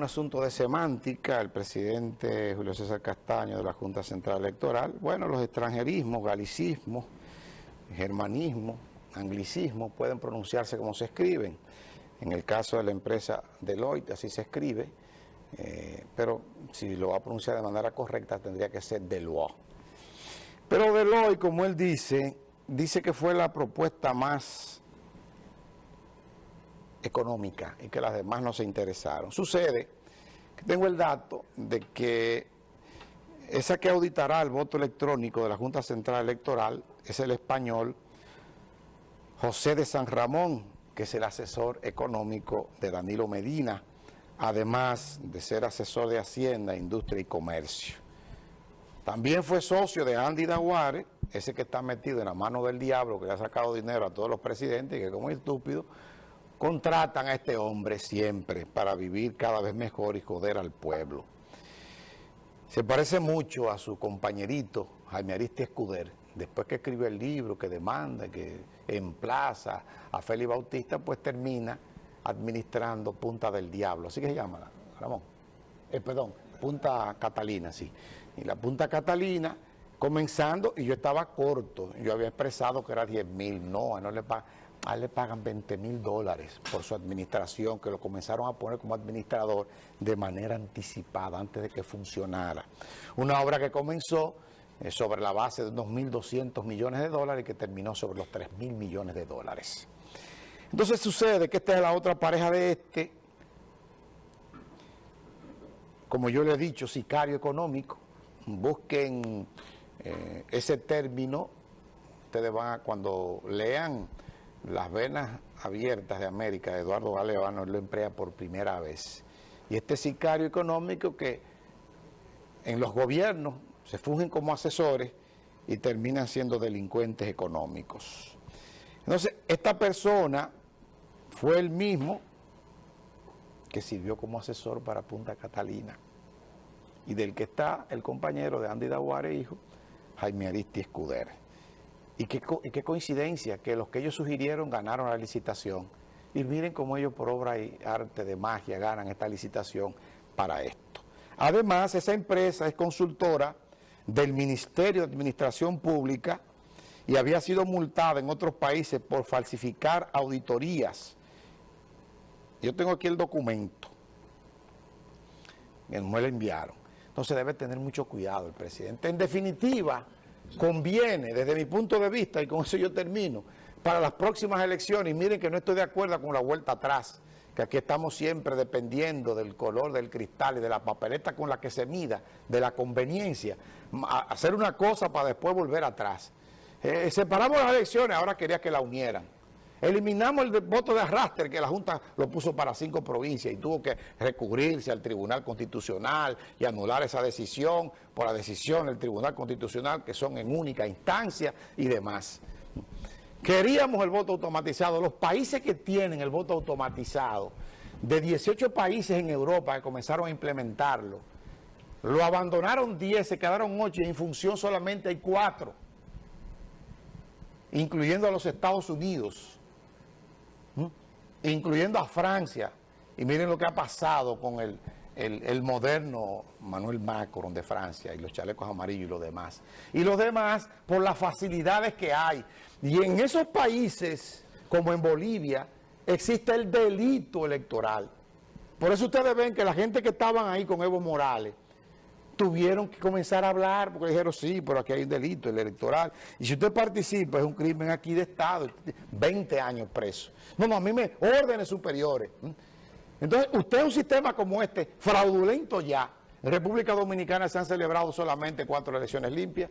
un asunto de semántica, el presidente Julio César Castaño de la Junta Central Electoral, bueno, los extranjerismos, galicismos, germanismos, anglicismos pueden pronunciarse como se escriben. En el caso de la empresa Deloitte así se escribe, eh, pero si lo va a pronunciar de manera correcta tendría que ser Deloitte. Pero Deloitte, como él dice, dice que fue la propuesta más económica y que las demás no se interesaron. Sucede que tengo el dato de que esa que auditará el voto electrónico de la Junta Central Electoral es el español José de San Ramón, que es el asesor económico de Danilo Medina, además de ser asesor de Hacienda, Industria y Comercio. También fue socio de Andy Daguare, ese que está metido en la mano del diablo, que le ha sacado dinero a todos los presidentes que como estúpido, contratan a este hombre siempre para vivir cada vez mejor y joder al pueblo. Se parece mucho a su compañerito Jaime Aristi Escuder, después que escribe el libro, que demanda, que emplaza a Félix Bautista, pues termina administrando Punta del Diablo, así que se llama, Ramón, eh, perdón, Punta Catalina, sí. Y la Punta Catalina, comenzando, y yo estaba corto, yo había expresado que era 10 mil, no, no le pagan a le pagan 20 mil dólares por su administración, que lo comenzaron a poner como administrador de manera anticipada, antes de que funcionara. Una obra que comenzó eh, sobre la base de unos 1.200 millones de dólares y que terminó sobre los 3 mil millones de dólares. Entonces sucede que esta es la otra pareja de este, como yo le he dicho, sicario económico. Busquen eh, ese término, ustedes van a, cuando lean las venas abiertas de América, Eduardo Galeano lo emplea por primera vez. Y este sicario económico que en los gobiernos se fungen como asesores y terminan siendo delincuentes económicos. Entonces, esta persona fue el mismo que sirvió como asesor para Punta Catalina y del que está el compañero de Andy Daguare, hijo, Jaime Aristi Escudero. Y qué, coincidencia que los que ellos sugirieron ganaron la licitación. Y miren cómo ellos por obra y arte de magia ganan esta licitación para esto. Además, esa empresa es consultora del Ministerio de Administración Pública y había sido multada en otros países por falsificar auditorías. Yo tengo aquí el documento. Me lo enviaron. Entonces debe tener mucho cuidado el presidente. En definitiva conviene, desde mi punto de vista, y con eso yo termino, para las próximas elecciones, y miren que no estoy de acuerdo con la vuelta atrás, que aquí estamos siempre dependiendo del color del cristal y de la papeleta con la que se mida, de la conveniencia, hacer una cosa para después volver atrás. Eh, separamos las elecciones, ahora quería que la unieran. Eliminamos el voto de arrastre que la Junta lo puso para cinco provincias y tuvo que recurrirse al Tribunal Constitucional y anular esa decisión por la decisión del Tribunal Constitucional que son en única instancia y demás. Queríamos el voto automatizado. Los países que tienen el voto automatizado, de 18 países en Europa que comenzaron a implementarlo, lo abandonaron 10, se quedaron 8 y en función solamente hay 4, incluyendo a los Estados Unidos incluyendo a Francia. Y miren lo que ha pasado con el, el, moderno Manuel Macron de Francia y los chalecos amarillos y los demás. Y los demás por las facilidades que hay. Y en esos países, como en Bolivia, existe el delito electoral. Por eso ustedes ven que la gente que estaban ahí con Evo Morales, tuvieron que comenzar a hablar porque dijeron, sí, pero aquí hay un delito, el electoral. Y si usted participa, es un crimen aquí de Estado, 20 años preso. No, no, a mí me órdenes superiores. Entonces, usted un sistema como este, fraudulento ya. En República Dominicana se han celebrado solamente cuatro elecciones limpias.